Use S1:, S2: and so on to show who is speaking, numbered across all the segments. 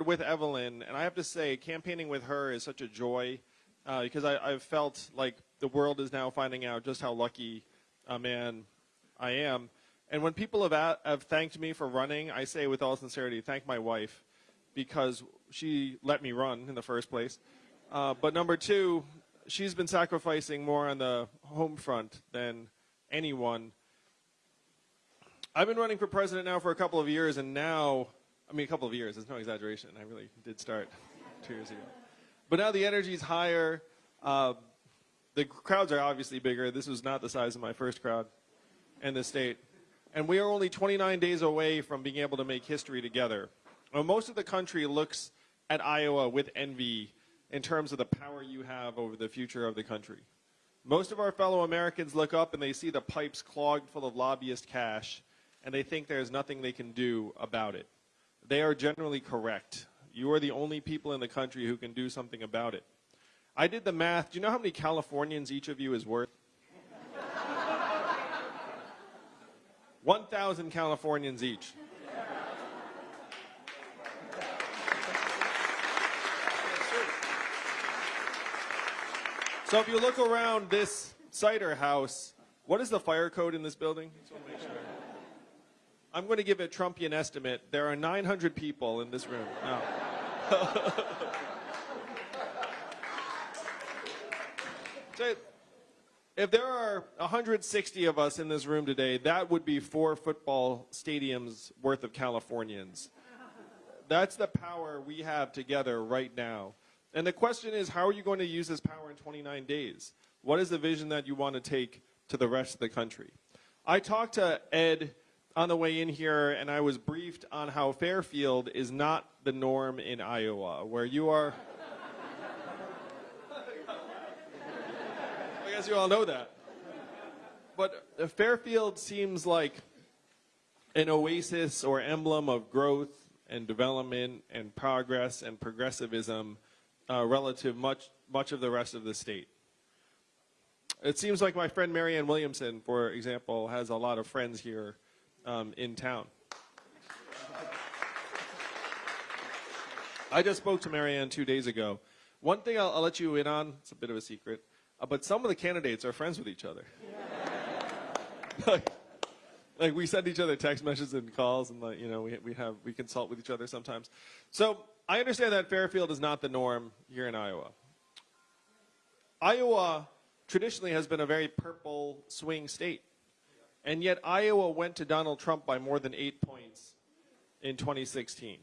S1: with Evelyn, and I have to say, campaigning with her is such a joy uh, because I, I've felt like the world is now finding out just how lucky a man I am. And when people have, a- have thanked me for running, I say with all sincerity, thank my wife because she let me run in the first place. Uh, but number two, she's been sacrificing more on the home front than anyone. I've been running for president now for a couple of years, and now, I mean, a couple of years, it's no exaggeration. I really did start two years ago. But now the energy's higher. Uh, the crowds are obviously bigger. This was not the size of my first crowd in the state. And we are only 29 days away from being able to make history together. Most of the country looks at Iowa with envy in terms of the power you have over the future of the country. Most of our fellow Americans look up and they see the pipes clogged full of lobbyist cash and they think there's nothing they can do about it. They are generally correct. You are the only people in the country who can do something about it. I did the math. Do you know how many Californians each of you is worth? 1,000 Californians each. So if you look around this cider house, what is the fire code in this building? Just wanna make sure. I'm going to give a Trumpian estimate. There are 900 people in this room. No. so if there are 160 of us in this room today, that would be four football stadiums worth of Californians. That's the power we have together right now. And the question is, how are you going to use this power in 29 days? What is the vision that you want to take to the rest of the country? I talked to Ed on the way in here, and I was briefed on how Fairfield is not the norm in Iowa, where you are. I guess you all know that. But Fairfield seems like an oasis or emblem of growth and development and progress and progressivism uh, relative much much of the rest of the state. It seems like my friend Marianne Williamson, for example, has a lot of friends here um, in town. I just spoke to Marianne two days ago. One thing I'll, I'll let you in on, it's a bit of a secret, uh, but some of the candidates are friends with each other. like, like, we send each other text messages and calls, and like, you know we we have we consult with each other sometimes. So I understand that Fairfield is not the norm here in Iowa. Iowa traditionally has been a very purple swing state. And yet Iowa went to Donald Trump by more than eight points in 2016.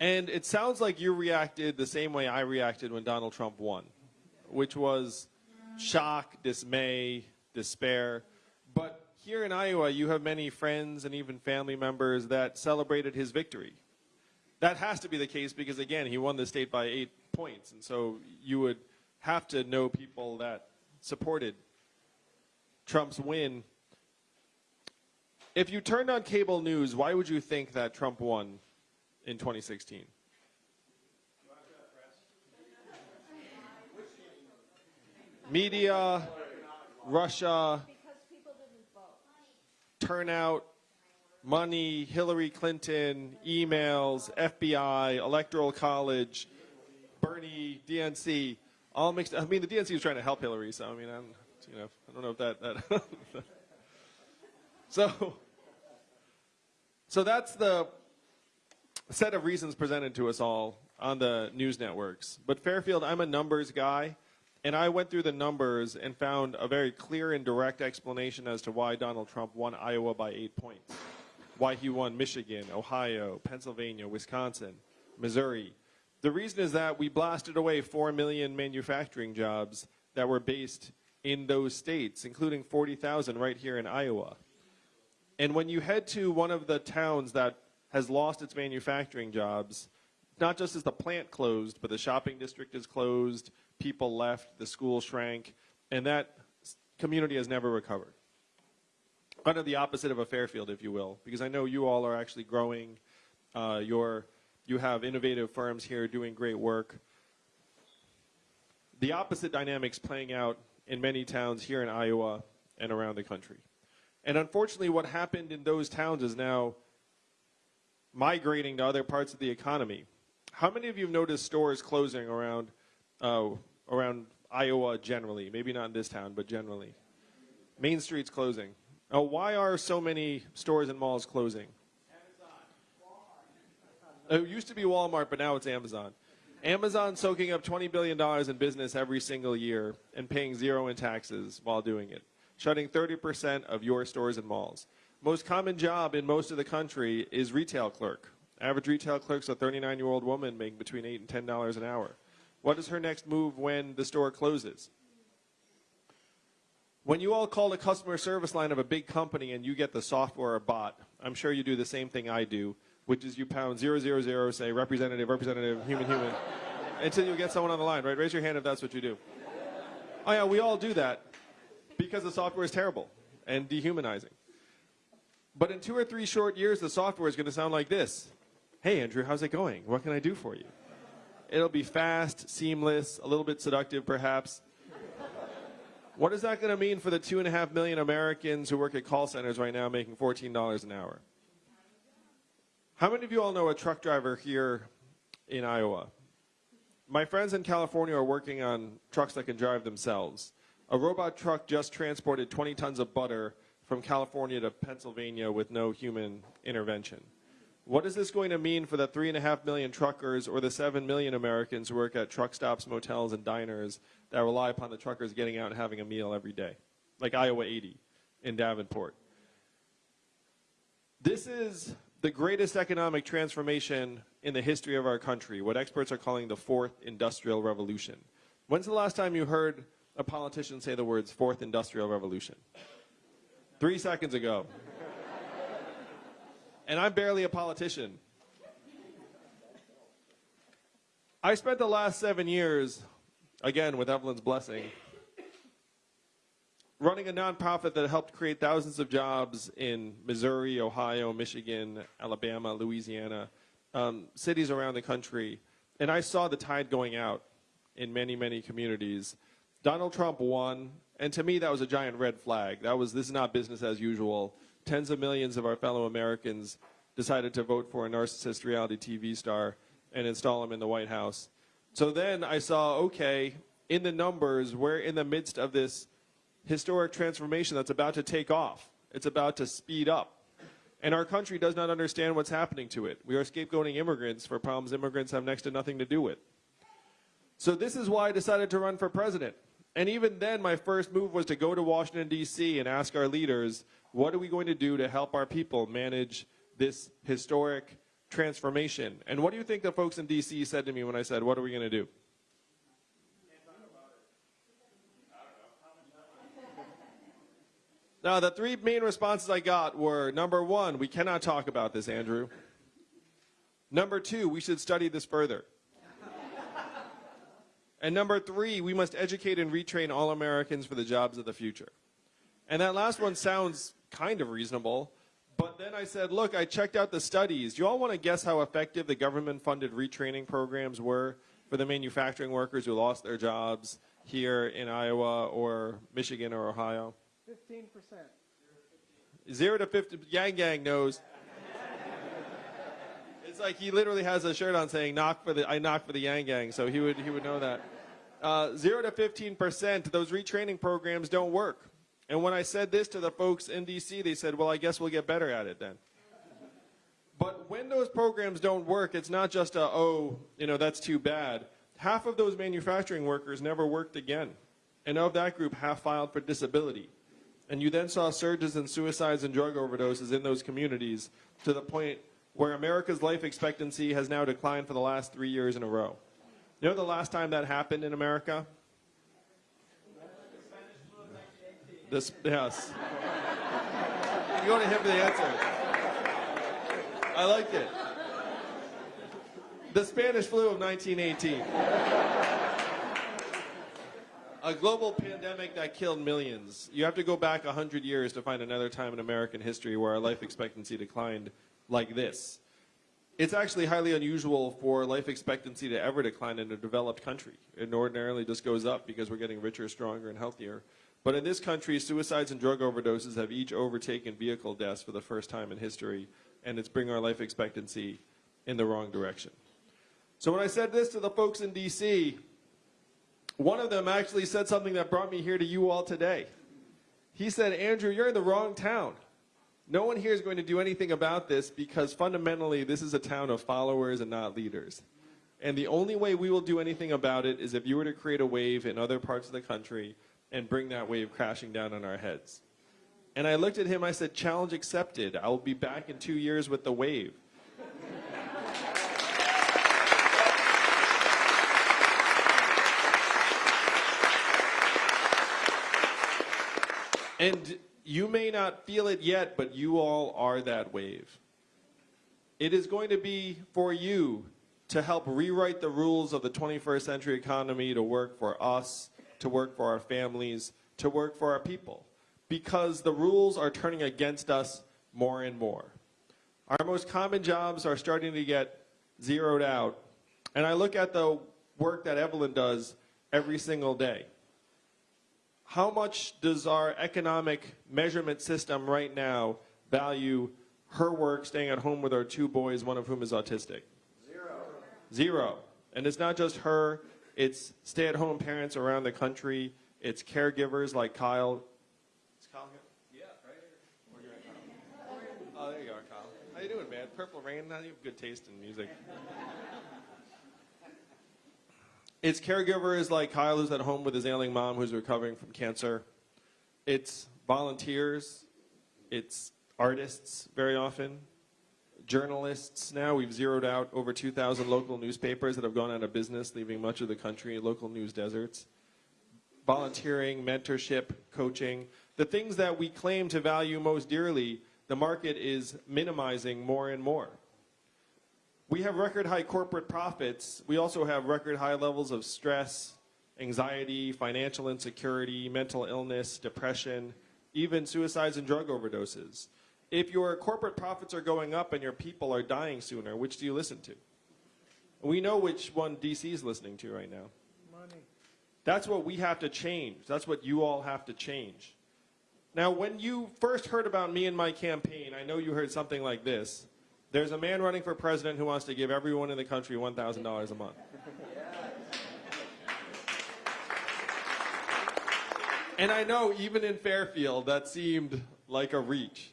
S1: And it sounds like you reacted the same way I reacted when Donald Trump won, which was shock, dismay, despair. But here in Iowa, you have many friends and even family members that celebrated his victory. That has to be the case because, again, he won the state by eight points. And so you would have to know people that supported Trump's win. If you turned on cable news, why would you think that Trump won in 2016? Media, Russia, turnout, money, Hillary Clinton, emails, FBI, Electoral College, Bernie, DNC all mixed. I mean, the DNC was trying to help Hillary, so I mean, I'm, you know, I don't know if that that. so, so that's the set of reasons presented to us all on the news networks. But Fairfield, I'm a numbers guy, and I went through the numbers and found a very clear and direct explanation as to why Donald Trump won Iowa by eight points, why he won Michigan, Ohio, Pennsylvania, Wisconsin, Missouri, the reason is that we blasted away 4 million manufacturing jobs that were based in those states, including 40,000 right here in Iowa. And when you head to one of the towns that has lost its manufacturing jobs, not just as the plant closed, but the shopping district is closed, people left, the school shrank, and that community has never recovered. Kind of the opposite of a Fairfield, if you will, because I know you all are actually growing uh, your you have innovative firms here doing great work. The opposite dynamics playing out in many towns here in Iowa and around the country. And unfortunately, what happened in those towns is now migrating to other parts of the economy. How many of you have noticed stores closing around, uh, around Iowa generally? Maybe not in this town, but generally. Main Street's closing. Uh, why are so many stores and malls closing? It used to be Walmart, but now it's Amazon. Amazon soaking up $20 billion in business every single year and paying zero in taxes while doing it, shutting 30% of your stores and malls. Most common job in most of the country is retail clerk. Average retail clerk's a 39-year-old woman making between 8 and $10 an hour. What is her next move when the store closes? When you all call the customer service line of a big company and you get the software or bot, I'm sure you do the same thing I do, which is you pound 000, say representative, representative, human, human, until you get someone on the line, right? Raise your hand if that's what you do. Oh yeah, we all do that because the software is terrible and dehumanizing. But in two or three short years, the software is going to sound like this. Hey, Andrew, how's it going? What can I do for you? It'll be fast, seamless, a little bit seductive, perhaps. What is that going to mean for the two and a half million Americans who work at call centers right now making $14 an hour? How many of you all know a truck driver here in Iowa? My friends in California are working on trucks that can drive themselves. A robot truck just transported 20 tons of butter from California to Pennsylvania with no human intervention. What is this going to mean for the three and a half million truckers or the seven million Americans who work at truck stops, motels, and diners that rely upon the truckers getting out and having a meal every day, like Iowa 80 in Davenport? This is the greatest economic transformation in the history of our country, what experts are calling the fourth industrial revolution. When's the last time you heard a politician say the words fourth industrial revolution? Three seconds ago. and I'm barely a politician. I spent the last seven years, again with Evelyn's blessing, running a nonprofit that helped create thousands of jobs in Missouri, Ohio, Michigan, Alabama, Louisiana, um, cities around the country. And I saw the tide going out in many, many communities. Donald Trump won, and to me that was a giant red flag. That was, this is not business as usual. Tens of millions of our fellow Americans decided to vote for a narcissist reality TV star and install him in the White House. So then I saw, okay, in the numbers, we're in the midst of this historic transformation that's about to take off. It's about to speed up. And our country does not understand what's happening to it. We are scapegoating immigrants for problems immigrants have next to nothing to do with. So this is why I decided to run for president. And even then, my first move was to go to Washington, D.C. and ask our leaders, what are we going to do to help our people manage this historic transformation? And what do you think the folks in D.C. said to me when I said, what are we going to do? Now, the three main responses I got were number one, we cannot talk about this, Andrew. Number two, we should study this further. and number three, we must educate and retrain all Americans for the jobs of the future. And that last one sounds kind of reasonable, but then I said, look, I checked out the studies. Do you all want to guess how effective the government funded retraining programs were for the manufacturing workers who lost their jobs here in Iowa or Michigan or Ohio?
S2: 15%.
S1: Zero to 50, Yang Gang knows. It's like he literally has a shirt on saying "knock for the I knock for the Yang Gang," so he would he would know that. Uh, Zero to 15 percent, those retraining programs don't work. And when I said this to the folks in D.C., they said, "Well, I guess we'll get better at it then." But when those programs don't work, it's not just a oh, you know, that's too bad. Half of those manufacturing workers never worked again, and of that group, half filed for disability. And you then saw surges in suicides and drug overdoses in those communities to the point where America's life expectancy has now declined for the last three years in a row. You know the last time that happened in America? This, yes. You go to him for the answer. I like it. The Spanish flu of 1918 a global pandemic that killed millions. You have to go back 100 years to find another time in American history where our life expectancy declined like this. It's actually highly unusual for life expectancy to ever decline in a developed country. It ordinarily just goes up because we're getting richer, stronger, and healthier. But in this country, suicides and drug overdoses have each overtaken vehicle deaths for the first time in history. and it's bringing our life expectancy in the wrong direction. So when I said this to the folks in DC, one of them actually said something that brought me here to you all today. He said, Andrew, you're in the wrong town. No one here is going to do anything about this because fundamentally this is a town of followers and not leaders. And the only way we will do anything about it is if you were to create a wave in other parts of the country and bring that wave crashing down on our heads. And I looked at him, I said, challenge accepted. I will be back in two years with the wave. And you may not feel it yet, but you all are that wave. It is going to be for you to help rewrite the rules of the 21st century economy to work for us, to work for our families, to work for our people. Because the rules are turning against us more and more. Our most common jobs are starting to get zeroed out. And I look at the work that Evelyn does every single day how much does our economic measurement system right now value her work staying at home with our two boys, one of whom is autistic?
S2: Zero.
S1: Zero. And it's not just her, it's stay at home parents around the country, it's caregivers like Kyle. Is Kyle here?
S2: Yeah, right here.
S1: Where you at, Kyle? Oh, there you are, Kyle. How you doing, man? Purple Rain, now you have good taste in music. It's caregivers like Kyle who's at home with his ailing mom who's recovering from cancer. It's volunteers. It's artists very often. Journalists now. We've zeroed out over 2,000 local newspapers that have gone out of business, leaving much of the country local news deserts. Volunteering, mentorship, coaching. The things that we claim to value most dearly, the market is minimizing more and more. We have record high corporate profits. We also have record high levels of stress, anxiety, financial insecurity, mental illness, depression, even suicides and drug overdoses. If your corporate profits are going up and your people are dying sooner, which do you listen to? We know which one DC is listening to right now.
S2: Money.
S1: That's what we have to change. That's what you all have to change. Now, when you first heard about me and my campaign, I know you heard something like this. There's a man running for president who wants to give everyone in the country $1,000 a month. And I know even in Fairfield, that seemed like a reach.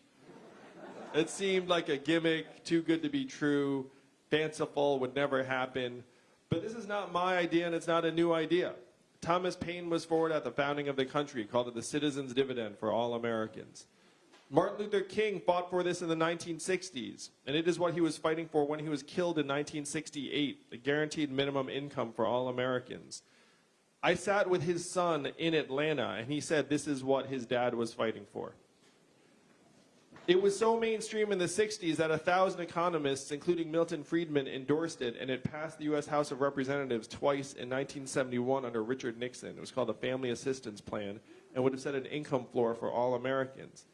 S1: It seemed like a gimmick, too good to be true, fanciful, would never happen. But this is not my idea and it's not a new idea. Thomas Paine was forward at the founding of the country, called it the citizen's dividend for all Americans. Martin Luther King fought for this in the 1960s, and it is what he was fighting for when he was killed in 1968, the guaranteed minimum income for all Americans. I sat with his son in Atlanta, and he said this is what his dad was fighting for. It was so mainstream in the 60s that a thousand economists, including Milton Friedman, endorsed it, and it passed the U.S. House of Representatives twice in 1971 under Richard Nixon. It was called the Family Assistance Plan, and would have set an income floor for all Americans.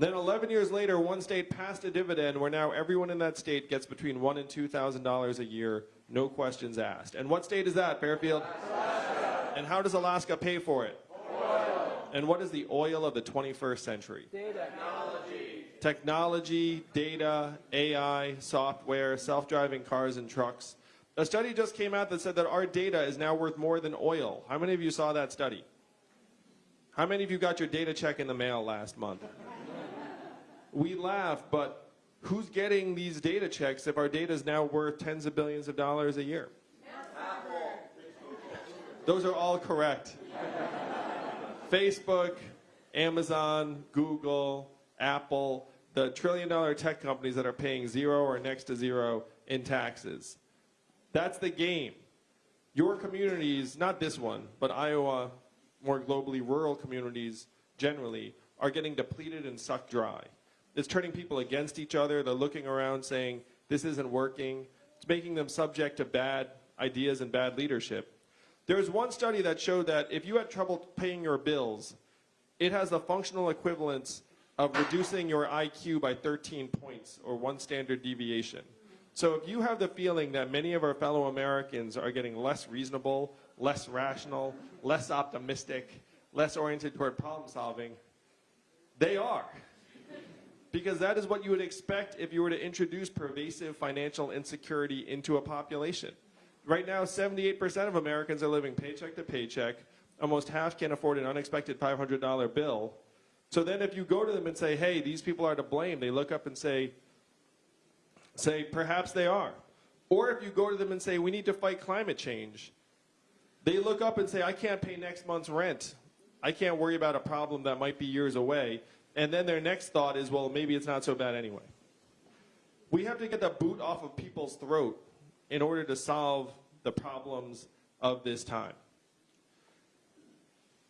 S1: Then 11 years later, one state passed a dividend where now everyone in that state gets between one and $2,000 a year, no questions asked. And what state is that, Fairfield? Alaska. And how does Alaska pay for it? Oil. And what is the oil of the 21st century?
S2: Data. Technology.
S1: Technology, data, AI, software, self-driving cars and trucks. A study just came out that said that our data is now worth more than oil. How many of you saw that study? How many of you got your data check in the mail last month? We laugh, but who's getting these data checks if our data is now worth tens of billions of dollars a year? Those are all correct. Facebook, Amazon, Google, Apple, the trillion dollar tech companies that are paying zero or next to zero in taxes. That's the game. Your communities, not this one, but Iowa, more globally rural communities generally, are getting depleted and sucked dry. It's turning people against each other. They're looking around saying, this isn't working. It's making them subject to bad ideas and bad leadership. There was one study that showed that if you had trouble paying your bills, it has the functional equivalence of reducing your IQ by 13 points or one standard deviation. So if you have the feeling that many of our fellow Americans are getting less reasonable, less rational, less optimistic, less oriented toward problem solving, they are. Because that is what you would expect if you were to introduce pervasive financial insecurity into a population. Right now, 78% of Americans are living paycheck to paycheck. Almost half can't afford an unexpected $500 bill. So then if you go to them and say, hey, these people are to blame, they look up and say, say, perhaps they are. Or if you go to them and say, we need to fight climate change, they look up and say, I can't pay next month's rent. I can't worry about a problem that might be years away. And then their next thought is, well, maybe it's not so bad anyway. We have to get the boot off of people's throat in order to solve the problems of this time.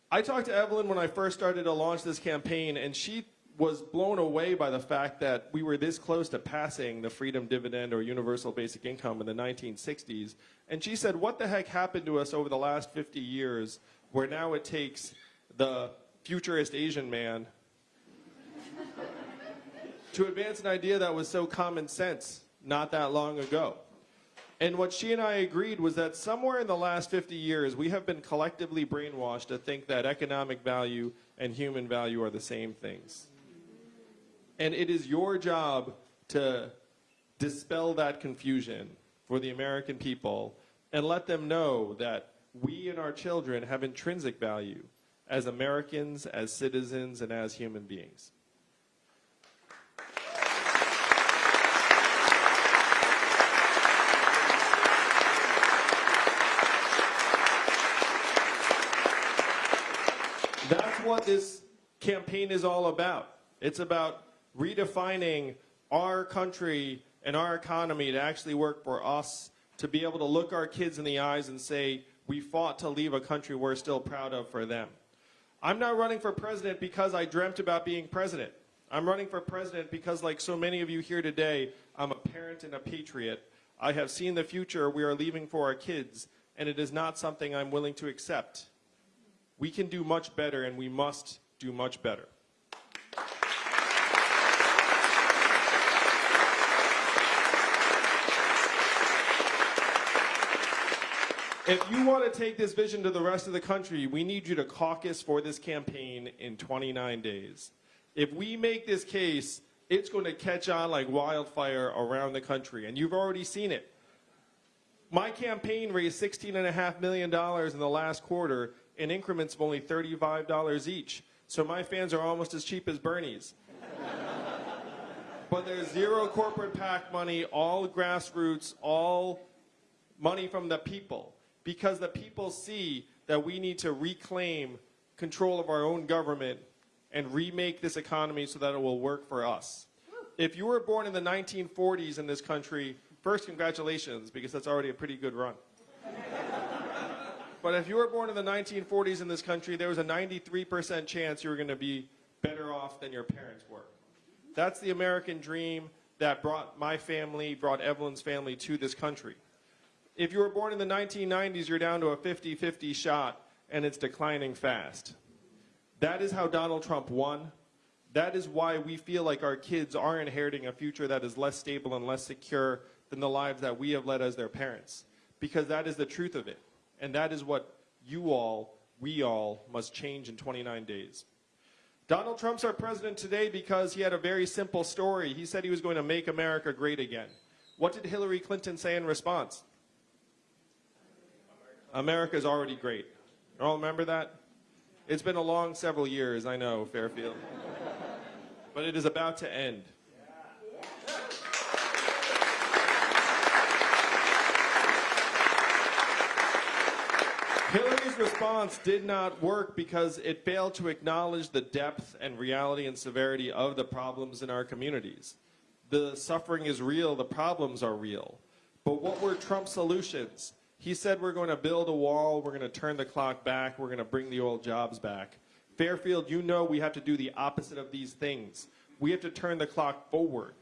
S1: I talked to Evelyn when I first started to launch this campaign, and she was blown away by the fact that we were this close to passing the freedom dividend or universal basic income in the 1960s. And she said, what the heck happened to us over the last 50 years where now it takes the futurist Asian man to advance an idea that was so common sense not that long ago. And what she and I agreed was that somewhere in the last 50 years, we have been collectively brainwashed to think that economic value and human value are the same things. And it is your job to dispel that confusion for the American people and let them know that we and our children have intrinsic value as Americans, as citizens, and as human beings. That's what this campaign is all about. It's about redefining our country and our economy to actually work for us, to be able to look our kids in the eyes and say, we fought to leave a country we're still proud of for them. I'm not running for president because I dreamt about being president. I'm running for president because, like so many of you here today, I'm a parent and a patriot. I have seen the future we are leaving for our kids, and it is not something I'm willing to accept. We can do much better, and we must do much better. If you want to take this vision to the rest of the country, we need you to caucus for this campaign in 29 days. If we make this case, it's going to catch on like wildfire around the country, and you've already seen it. My campaign raised $16.5 million in the last quarter in increments of only $35 each. So my fans are almost as cheap as Bernie's. but there's zero corporate PAC money, all grassroots, all money from the people. Because the people see that we need to reclaim control of our own government and remake this economy so that it will work for us. If you were born in the 1940s in this country, first, congratulations, because that's already a pretty good run. But if you were born in the 1940s in this country, there was a 93% chance you were going to be better off than your parents were. That's the American dream that brought my family, brought Evelyn's family to this country. If you were born in the 1990s, you're down to a 50-50 shot, and it's declining fast. That is how Donald Trump won. That is why we feel like our kids are inheriting a future that is less stable and less secure than the lives that we have led as their parents. Because that is the truth of it. And that is what you all, we all, must change in 29 days. Donald Trump's our president today because he had a very simple story. He said he was going to make America great again. What did Hillary Clinton say in response? America's already great. You all remember that? It's been a long several years, I know, Fairfield. but it is about to end. Hillary's response did not work because it failed to acknowledge the depth and reality and severity of the problems in our communities. The suffering is real, the problems are real. But what were Trump's solutions? He said we're going to build a wall, we're going to turn the clock back, we're going to bring the old jobs back. Fairfield, you know we have to do the opposite of these things. We have to turn the clock forward.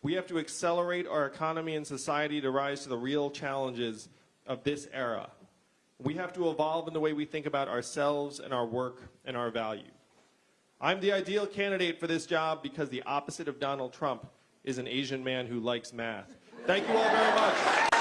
S1: We have to accelerate our economy and society to rise to the real challenges of this era. We have to evolve in the way we think about ourselves and our work and our value. I'm the ideal candidate for this job because the opposite of Donald Trump is an Asian man who likes math. Thank you all very much.